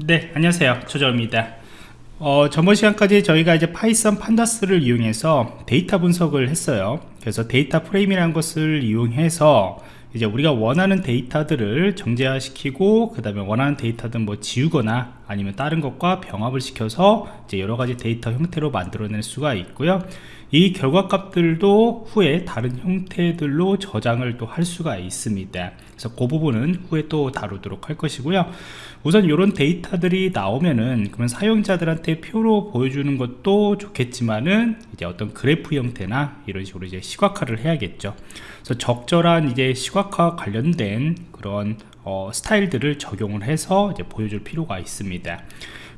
네 안녕하세요. 조정입니다. 어, 전번 시간까지 저희가 이제 Python Pandas를 이용해서 데이터 분석을 했어요. 그래서 data frame이라는 것을 이용해서 이제 우리가 원하는 데이터들을 정제화시키고 그 다음에 원하는 데이터든 뭐 지우거나 아니면 다른 것과 병합을 시켜서 이제 여러 가지 데이터 형태로 만들어낼 수가 있고요. 이 결과값들도 후에 다른 형태들로 저장을 또 할 수가 있습니다. 그래서 그 부분은 후에 또 다루도록 할 것이고요. 우선 이런 데이터들이 나오면은 그러면 사용자들한테 표로 보여주는 것도 좋겠지만은 이제 어떤 그래프 형태나 이런 식으로 이제 시각화를 해야겠죠. 그래서 적절한 이제 시각화 관련된 그런 어, 스타일들을 적용을 해서 이제 보여줄 필요가 있습니다.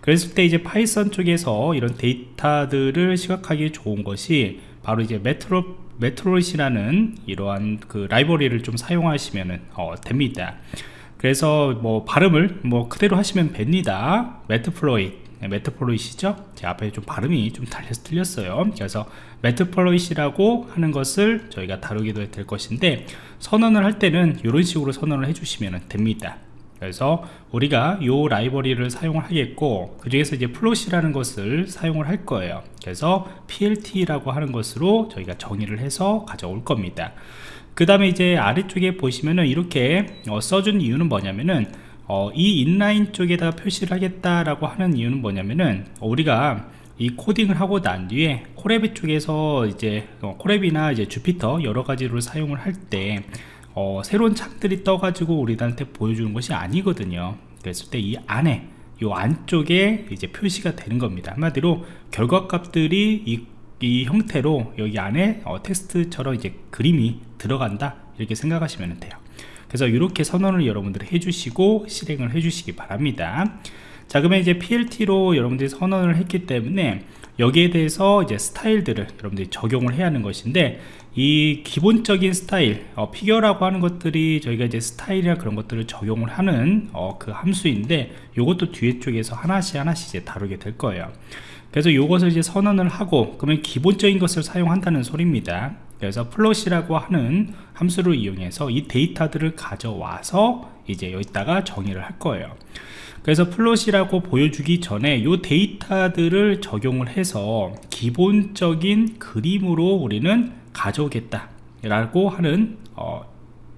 그랬을 때 이제 Python 쪽에서 이런 데이터들을 시각하기 좋은 것이 바로 이제 메트로 메트로이라는 이러한 그 라이브러리를 좀 사용하시면 어, 됩니다. 그래서 뭐 발음을 뭐 그대로 하시면 됩니다. matplotlib. 네, matplotlib이죠? 제 앞에 좀 발음이 좀 틀렸어요. 그래서 matplotlib이라고 하는 것을 저희가 다루게 될 것인데 선언을 할 때는 이런 식으로 선언을 해주시면 됩니다. 그래서 우리가 이 라이브러리를 사용을 하겠고 그 중에서 이제 plot이라는 것을 사용을 할 거예요. 그래서 plt라고 하는 것으로 저희가 정의를 해서 가져올 겁니다. 그 다음에 이제 아래쪽에 보시면은 이렇게 어, 써준 이유는 뭐냐면은 어, 이 인라인 쪽에다가 표시를 하겠다라고 하는 이유는 뭐냐면은 우리가 이 코딩을 하고 난 뒤에 코레비 쪽에서 이제 어, 코레비나 이제 주피터 여러 가지로 사용을 할때 어, 새로운 창들이 떠가지고 우리들한테 보여주는 것이 아니거든요. 그랬을 때 이 안에 이 안쪽에 이제 표시가 되는 겁니다. 한마디로 결과값들이 이, 이 형태로 여기 안에 어, 텍스트처럼 이제 그림이 들어간다. 이렇게 생각하시면 돼요 그래서 이렇게 선언을 여러분들이 해주시고 실행을 해주시기 바랍니다. 자 그러면 이제 PLT로 여러분들이 선언을 했기 때문에 여기에 대해서 이제 스타일들을 여러분들이 적용을 해야 하는 것인데 이 기본적인 스타일 어, 피겨라고 하는 것들이 저희가 이제 스타일이나 그런 것들을 적용을 하는 어, 그 함수인데 이것도 뒤에 쪽에서 하나씩 하나씩 이제 다루게 될 거예요. 그래서 이것을 이제 선언을 하고 그러면 기본적인 것을 사용한다는 소리입니다 그래서 plot이라고 하는 함수를 이용해서 이 데이터들을 가져와서 이제 여기다가 정의를 할 거예요. 그래서 plot이라고 보여주기 전에 이 데이터들을 적용을 해서 기본적인 그림으로 우리는 가져오겠다 라고 하는 어,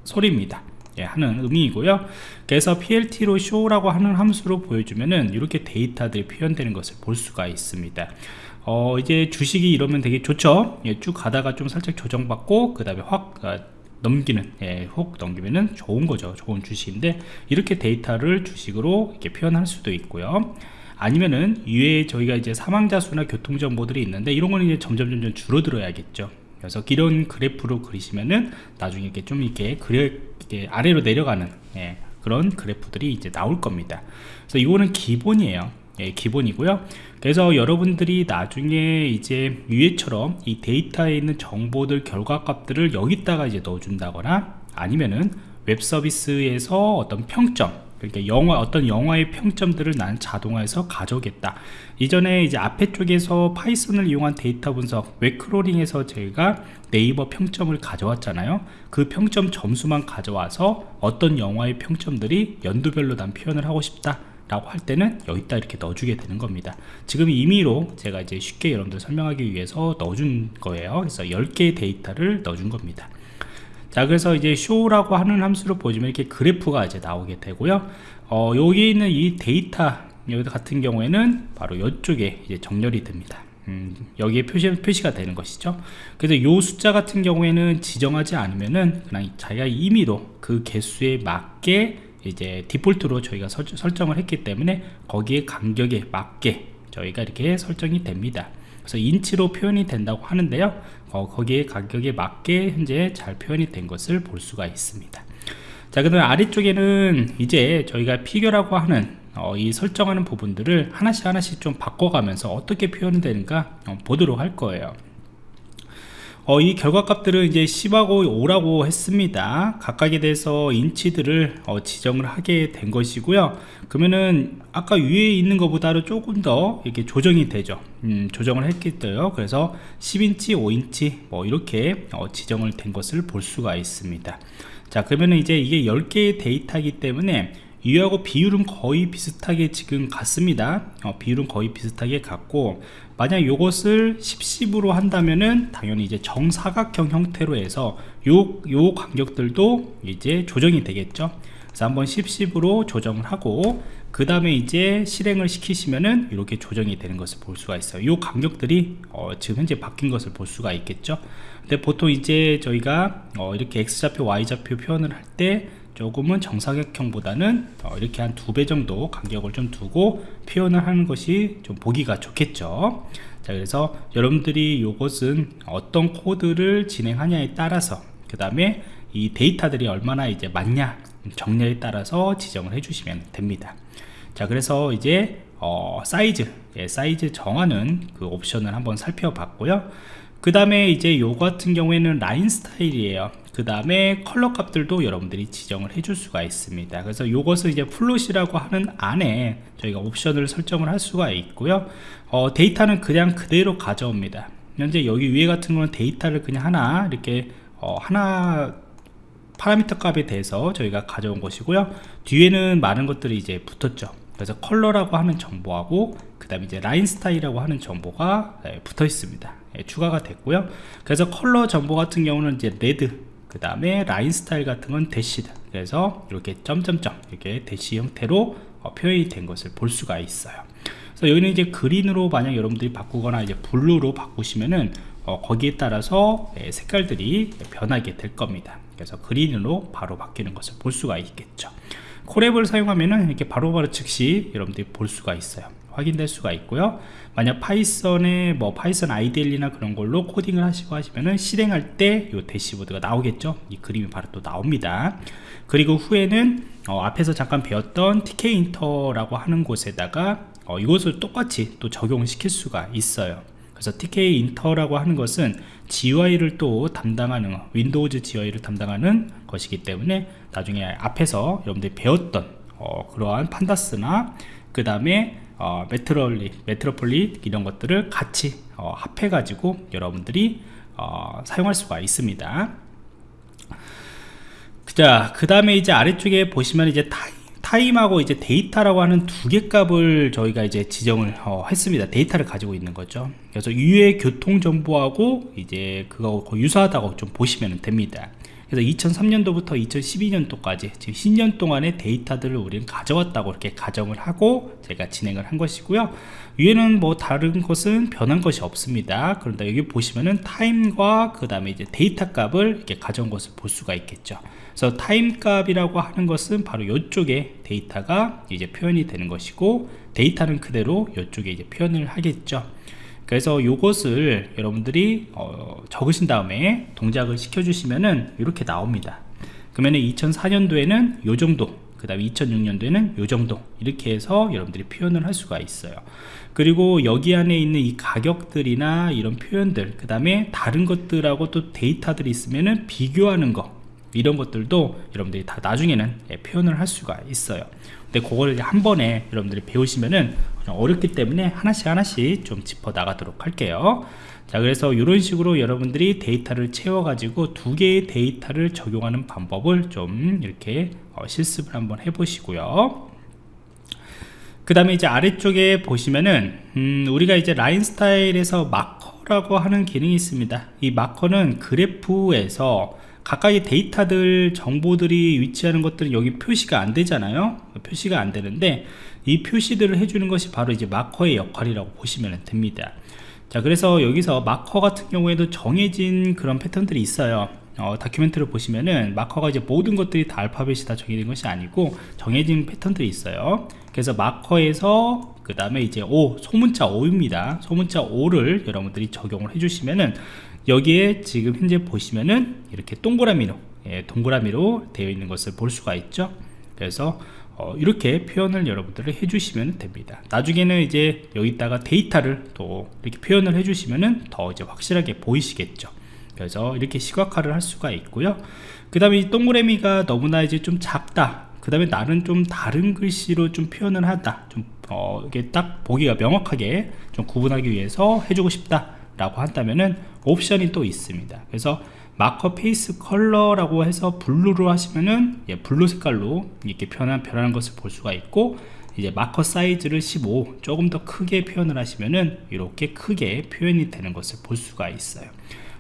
소리입니다 예, 하는 의미이고요. 그래서 plt로 show라고 하는 함수로 보여주면은 이렇게 데이터들이 표현되는 것을 볼 수가 있습니다. 어, 이제 주식이 이러면 되게 좋죠? 예, 쭉 가다가 좀 살짝 조정받고 그 다음에 확 어, 넘기는 예, 혹 넘기면은 좋은 거죠. 좋은 주식인데 이렇게 데이터를 주식으로 이렇게 표현할 수도 있고요. 아니면은 위에 저희가 이제 사망자 수나 교통 정보들이 있는데 이런 거는 이제 점점 점점 줄어들어야겠죠 그래서 이런 그래프로 그리시면은 나중에 이렇게 좀 이렇게 그려 이렇게 아래로 내려가는 예, 그런 그래프들이 이제 나올 겁니다. 그래서 이거는 기본이에요. 예, 기본이고요. 그래서 여러분들이 나중에 이제 위에처럼 이 데이터에 있는 정보들 결과값들을 여기다가 이제 넣어준다거나 아니면은 웹 서비스에서 어떤 평점 그러니까 영화 어떤 영화의 평점들을 나는 자동화해서 가져오겠다. 이전에 이제 앞에 쪽에서 Python을 이용한 데이터 분석 web crawling에서 저희가 네이버 평점을 가져왔잖아요. 그 평점 점수만 가져와서 어떤 영화의 평점들이 연도별로 난 표현을 하고 싶다 라고 할 때는 여기다 이렇게 넣어주게 되는 겁니다. 지금 임의로 제가 이제 쉽게 여러분들 설명하기 위해서 넣어준 거예요. 그래서 10개의 데이터를 넣어준 겁니다 자 그래서 이제 show라고 하는 함수를 보시면 이렇게 그래프가 이제 나오게 되고요. 어, 여기 있는 이 데이터 여기 같은 경우에는 바로 이쪽에 이제 정렬이 됩니다. 음, 여기에 표시, 표시가 되는 것이죠. 그래서 이 숫자 같은 경우에는 지정하지 않으면은 그냥 자기가 임의로 그 개수에 맞게 이제 디폴트로 저희가 설, 설정을 했기 때문에 거기에 간격에 맞게 저희가 이렇게 설정이 됩니다. 그래서 인치로 표현이 된다고 하는데요 어, 거기에 간격에 맞게 현재 잘 표현이 된 것을 볼 수가 있습니다. 자 그 다음에 아래쪽에는 이제 저희가 figure라고 하는 어, 이 설정하는 부분들을 하나씩 하나씩 좀 바꿔가면서 어떻게 표현이 되는가 어, 보도록 할 거예요 어, 이 결과값들은 이제 10하고 5라고 했습니다. 각각에 대해서 인치들을 어, 지정을 하게 된 것이고요. 그러면은 아까 위에 있는 것보다는 조금 더 이렇게 조정이 되죠. 음, 조정을 했겠어요 그래서 10인치 5인치 뭐 이렇게 어, 지정을 된 것을 볼 수가 있습니다. 자 그러면은 이제 이게 10개의 데이터이기 때문에 이하고 비율은 거의 비슷하게 지금 같습니다. 어, 비율은 거의 비슷하게 같고 만약 이것을 10, 10으로 한다면은 당연히 이제 정사각형 형태로 해서 요, 요 간격들도 이제 조정이 되겠죠. 그래서 한번 10, 10으로 조정을 하고 그 다음에 이제 실행을 시키시면은 이렇게 조정이 되는 것을 볼 수가 있어요. 이 간격들이 어, 지금 현재 바뀐 것을 볼 수가 있겠죠. 근데 보통 이제 저희가 어, 이렇게 x좌표 y좌표 표현을 할때 조금은 정사각형보다는 어, 이렇게 한 두 배 정도 간격을 좀 두고 표현을 하는 것이 좀 보기가 좋겠죠. 자 그래서 여러분들이 이것은 어떤 코드를 진행하냐에 따라서 그 다음에 이 데이터들이 얼마나 이제 많냐 정렬에 따라서 지정을 해주시면 됩니다. 자 그래서 이제 어, 사이즈 예, 사이즈 정하는 그 옵션을 한번 살펴봤고요. 그 다음에 이제 요 같은 경우에는 line style이에요 그 다음에 컬러 값들도 여러분들이 지정을 해줄 수가 있습니다. 그래서 요것을 이제 plot이라고 하는 안에 저희가 옵션을 설정을 할 수가 있고요. 어, 데이터는 그냥 그대로 가져옵니다. 현재 여기 위에 같은 거는 데이터를 그냥 하나 이렇게 어, 하나 파라미터 값에 대해서 저희가 가져온 것이고요. 뒤에는 많은 것들이 이제 붙었죠. 그래서 color라고 하는 정보하고 그 다음에 이제 line style이라고 하는 정보가 예, 붙어 있습니다. 예, 추가가 됐고요. 그래서 컬러 정보 같은 경우는 이제 red 그 다음에 line style 같은 건 dashed 그래서 이렇게 점점점 이렇게 대시 형태로 어, 표현이 된 것을 볼 수가 있어요. 그래서 여기는 이제 green으로 만약 여러분들이 바꾸거나 이제 blue로 바꾸시면은 어, 거기에 따라서 예, 색깔들이 변하게 될 겁니다. 그래서 green으로 바로 바뀌는 것을 볼 수가 있겠죠. Colab을 사용하면은 이렇게 바로바로 바로 즉시 여러분들이 볼 수가 있어요 확인될 수가 있고요. 만약 Python에 뭐 Python IDLE이나 그런 걸로 코딩을 하시고 하시면은 실행할 때 이 대시보드가 나오겠죠? 이 그림이 바로 또 나옵니다. 그리고 후에는 어, 앞에서 잠깐 배웠던 Tkinter라고 하는 곳에다가 어, 이것을 똑같이 또 적용을 시킬 수가 있어요. 그래서 Tkinter라고 하는 것은 GUI를 또 담당하는 Windows GUI를 담당하는 것이기 때문에 나중에 앞에서 여러분들이 배웠던 어, 그러한 Pandas나 그 다음에 어, Matplotlib, Matplotlib 이런 것들을 같이 어, 합해 가지고 여러분들이 어, 사용할 수가 있습니다. 자, 그 다음에 이제 아래쪽에 보시면 이제 time time하고 이제 데이터라고 하는 두 개 값을 저희가 이제 지정을 어, 했습니다. 데이터를 가지고 있는 거죠. 그래서 위에 교통 정보하고 이제 그거 유사하다고 좀 보시면 됩니다 그래서 2003년도부터 2012년도까지 지금 10년 동안의 데이터들을 우리는 가져왔다고 이렇게 가정을 하고 제가 진행을 한 것이고요. 위에는 뭐 다른 것은 변한 것이 없습니다. 그런데 여기 보시면은 time과 그 다음에 이제 데이터 값을 이렇게 가져온 것을 볼 수가 있겠죠. 그래서 time 값이라고 하는 것은 바로 이쪽에 데이터가 이제 표현이 되는 것이고 데이터는 그대로 이쪽에 이제 표현을 하겠죠 그래서 이것을 여러분들이 어, 적으신 다음에 동작을 시켜 주시면은 이렇게 나옵니다. 그러면 2004년도에는 요 정도 그 다음에 2006년도에는 요 정도 이렇게 해서 여러분들이 표현을 할 수가 있어요. 그리고 여기 안에 있는 이 가격들이나 이런 표현들 그 다음에 다른 것들하고 또 데이터들이 있으면은 비교하는 거 이런 것들도 여러분들이 다 나중에는 예, 표현을 할 수가 있어요. 근데 그거를 한 번에 여러분들이 배우시면은 어렵기 때문에 하나씩 하나씩 좀 짚어 나가도록 할게요. 자 그래서 이런 식으로 여러분들이 데이터를 채워 가지고 두 개의 데이터를 적용하는 방법을 좀 이렇게 어, 실습을 한번 해 보시고요. 그 다음에 이제 아래쪽에 보시면은 음, 우리가 이제 라인 스타일에서 마커라고 하는 기능이 있습니다. 이 마커는 그래프에서 각각의 데이터들 정보들이 위치하는 것들은 여기 표시가 안 되잖아요. 표시가 안 되는데 이 표시들을 해주는 것이 바로 이제 마커의 역할이라고 보시면 됩니다. 자 그래서 여기서 마커 같은 경우에도 정해진 그런 패턴들이 있어요 어, 다큐멘트를 보시면은 마커가 이제 모든 것들이 다 알파벳이 다 정해진 것이 아니고 정해진 패턴들이 있어요. 그래서 마커에서 그 다음에 이제 O 소문자 O입니다. 소문자 O를 여러분들이 적용을 해주시면은 여기에 지금 현재 보시면은 이렇게 동그라미로 예, 동그라미로 되어 있는 것을 볼 수가 있죠. 그래서 어, 이렇게 표현을 여러분들이 해주시면 됩니다. 나중에는 이제 여기다가 데이터를 또 이렇게 표현을 해주시면은 더 이제 확실하게 보이시겠죠 그래서 이렇게 시각화를 할 수가 있고요. 그 다음에 이 동그라미가 너무나 이제 좀 작다. 그 다음에 나는 좀 다른 글씨로 좀 표현을 하다. 좀 어, 이게 딱 보기가 명확하게 좀 구분하기 위해서 해주고 싶다 라고 한다면은 옵션이 또 있습니다. 그래서 marker face color라고 해서 blue로 하시면은 예, blue 색깔로 이렇게 변한, 변하는 것을 볼 수가 있고 이제 marker size를 15 조금 더 크게 표현을 하시면은 이렇게 크게 표현이 되는 것을 볼 수가 있어요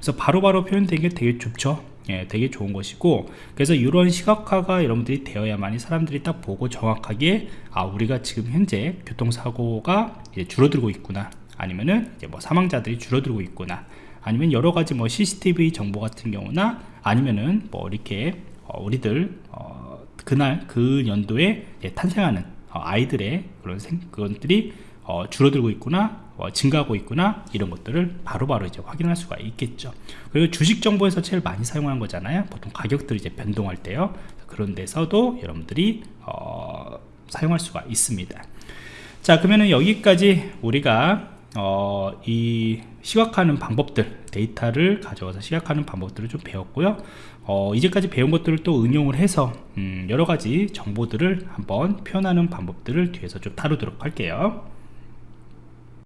그래서 바로바로 표현되는 게 되게 좋죠? 예, 되게 좋은 것이고 그래서 이런 시각화가 여러분들이 되어야만이 사람들이 딱 보고 정확하게 아 우리가 지금 현재 교통사고가 줄어들고 있구나. 아니면은 이제 뭐 사망자들이 줄어들고 있구나. 아니면 여러 가지 뭐 CCTV 정보 같은 경우나 아니면은 뭐 이렇게 어, 우리들 어, 그날 그 연도에 탄생하는 어, 아이들의 그런 생, 그것들이 어, 줄어들고 있구나. 어, 증가하고 있구나 이런 것들을 바로바로 바로 이제 확인할 수가 있겠죠. 그리고 주식 정보에서 제일 많이 사용하는 거잖아요. 보통 가격들이 이제 변동할 때요. 그런 데서도 여러분들이 어, 사용할 수가 있습니다. 자 그러면은 여기까지 우리가 어, 이 시각하는 방법들 데이터를 가져와서 시각하는 방법들을 좀 배웠고요. 어, 이제까지 배운 것들을 또 응용을 해서 음, 여러가지 정보들을 한번 표현하는 방법들을 뒤에서 좀 다루도록 할게요